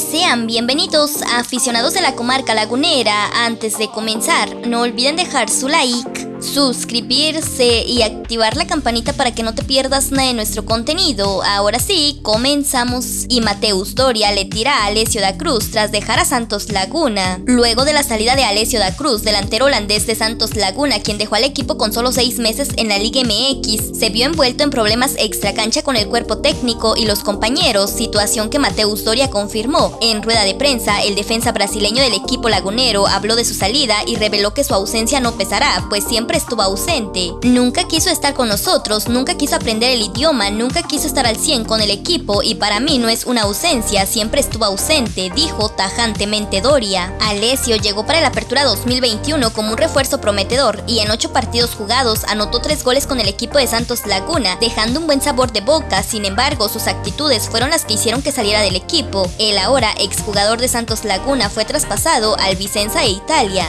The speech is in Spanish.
Sean bienvenidos a aficionados de la comarca lagunera. Antes de comenzar, no olviden dejar su like suscribirse y activar la campanita para que no te pierdas nada de nuestro contenido. Ahora sí, comenzamos. Y Mateus Doria le tira a Alessio da Cruz tras dejar a Santos Laguna. Luego de la salida de Alessio da Cruz, delantero holandés de Santos Laguna, quien dejó al equipo con solo seis meses en la Liga MX, se vio envuelto en problemas extracancha con el cuerpo técnico y los compañeros, situación que Mateus Doria confirmó. En rueda de prensa, el defensa brasileño del equipo lagunero habló de su salida y reveló que su ausencia no pesará, pues siempre estuvo ausente. Nunca quiso estar con nosotros, nunca quiso aprender el idioma, nunca quiso estar al 100 con el equipo y para mí no es una ausencia, siempre estuvo ausente, dijo tajantemente Doria. Alessio llegó para la apertura 2021 como un refuerzo prometedor y en 8 partidos jugados anotó 3 goles con el equipo de Santos Laguna, dejando un buen sabor de boca, sin embargo sus actitudes fueron las que hicieron que saliera del equipo. El ahora exjugador de Santos Laguna fue traspasado al Vicenza e Italia.